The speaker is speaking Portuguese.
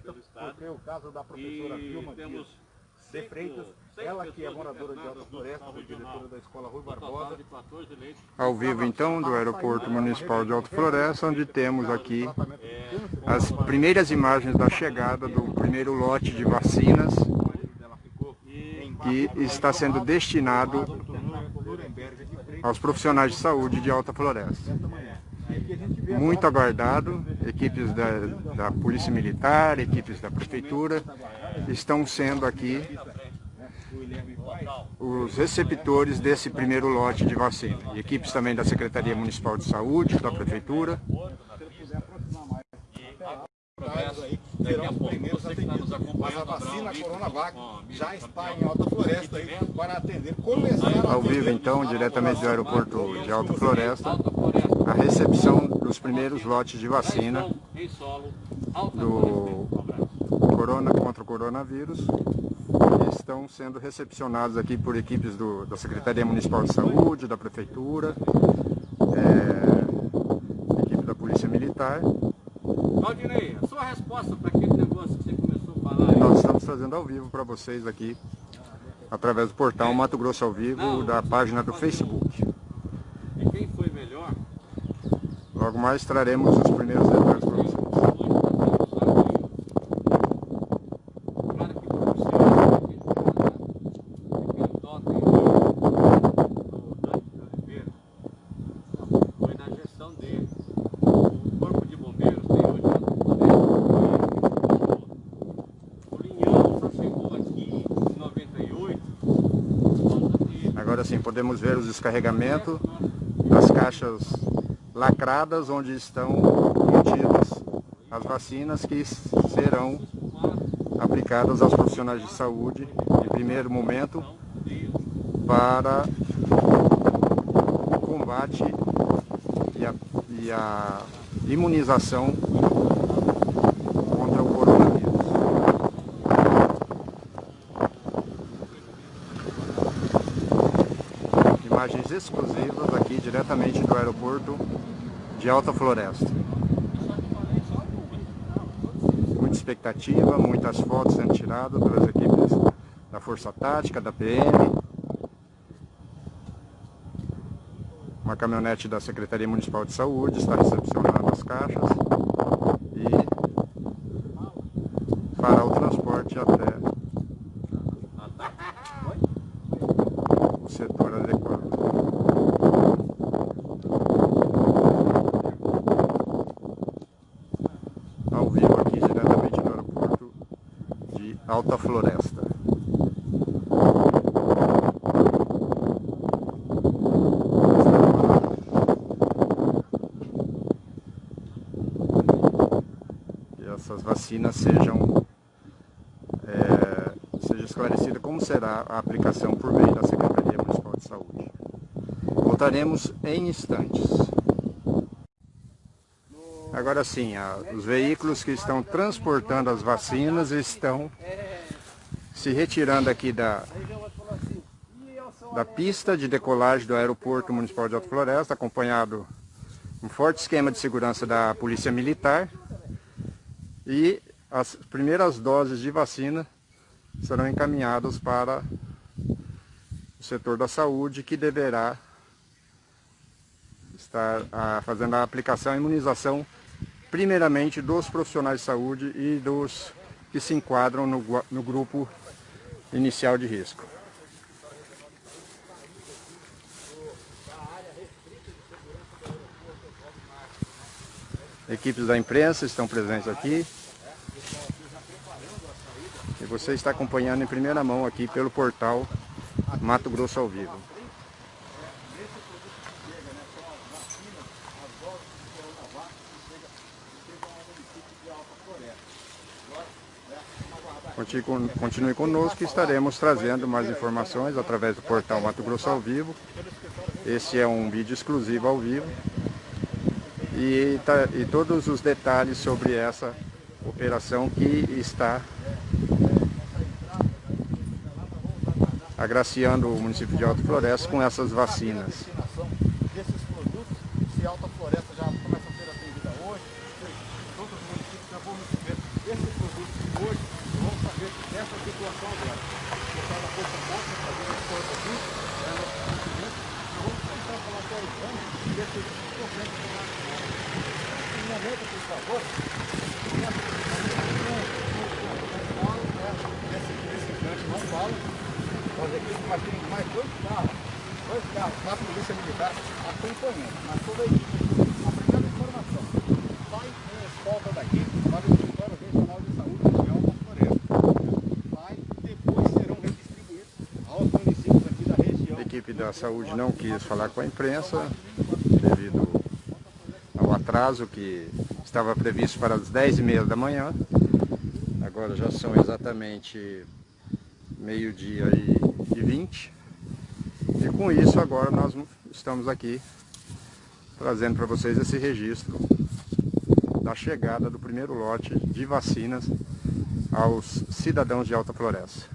Porque o caso da professora Vilma temos de Freitas, ela que é moradora de Alta Floresta, foi diretora da Escola Rui Barbosa. Ao vivo então do Aeroporto Municipal de Alta Floresta, onde temos aqui as primeiras imagens da chegada do primeiro lote de vacinas que está sendo destinado aos profissionais de saúde de Alta Floresta. Muito aguardado, equipes da, da Polícia Militar, equipes da Prefeitura, estão sendo aqui os receptores desse primeiro lote de vacina. Equipes também da Secretaria Municipal de Saúde, da Prefeitura. Serão os primeiros atendidos. Mas a vacina Coronavac já está em Alta Floresta aí para atender. Começaram Ao vivo então, diretamente do aeroporto de Alta Floresta, a recepção dos primeiros lotes de vacina do corona contra o coronavírus. Que estão sendo recepcionados aqui por equipes do, da Secretaria Municipal de Saúde, da Prefeitura, é, equipe da Polícia Militar Valdinei, a sua resposta para aquele negócio que você começou a falar aí. Nós estamos fazendo ao vivo para vocês aqui, através do portal Mato Grosso ao Vivo, Não, da página do Facebook. E quem foi melhor? Logo mais traremos os primeiros detalhes Agora sim, podemos ver os descarregamentos das caixas lacradas, onde estão contidas as vacinas que serão aplicadas aos profissionais de saúde, em primeiro momento, para o combate e a, e a imunização imagens exclusivas aqui diretamente do aeroporto de Alta Floresta. Muita expectativa, muitas fotos sendo tiradas pelas equipes da Força Tática, da PM. Uma caminhonete da Secretaria Municipal de Saúde está recepcionando as caixas e fará o transporte até o setor adequado. Ao vivo aqui diretamente do aeroporto de Alta Floresta. Que essas vacinas sejam é, seja esclarecida como será a aplicação por meio da Secretaria Municipal de Saúde. Voltaremos em instantes. Agora sim, os veículos que estão transportando as vacinas estão se retirando aqui da, da pista de decolagem do Aeroporto Municipal de Alto Floresta, acompanhado um forte esquema de segurança da Polícia Militar. E as primeiras doses de vacina serão encaminhadas para o setor da saúde, que deverá estar a, fazendo a aplicação e imunização, primeiramente dos profissionais de saúde e dos que se enquadram no, no grupo inicial de risco. Equipes da imprensa estão presentes aqui. E você está acompanhando em primeira mão aqui pelo portal Mato Grosso ao Vivo. Continue conosco que estaremos trazendo mais informações através do portal Mato Grosso ao Vivo. Esse é um vídeo exclusivo ao vivo. E, tá, e todos os detalhes sobre essa operação que está agraciando o município de Alta Floresta com essas vacinas. Desses produtos, se Alta Floresta já começa a ser atendida hoje, todos os municípios já vão receber esses produtos exame, No momento, por favor, não fala, equipes, mas tem mais dois carros, acompanhando, a informação, daqui para o escritório regional de saúde Floresta. Depois serão redistribuídos aos municípios aqui da região. A equipe da saúde não quis falar com a imprensa devido ao atraso que estava previsto para as 10h30 da manhã. Agora já são exatamente meio-dia e, e 20. E com isso agora nós estamos aqui trazendo para vocês esse registro da chegada do primeiro lote de vacinas aos cidadãos de Alta Floresta.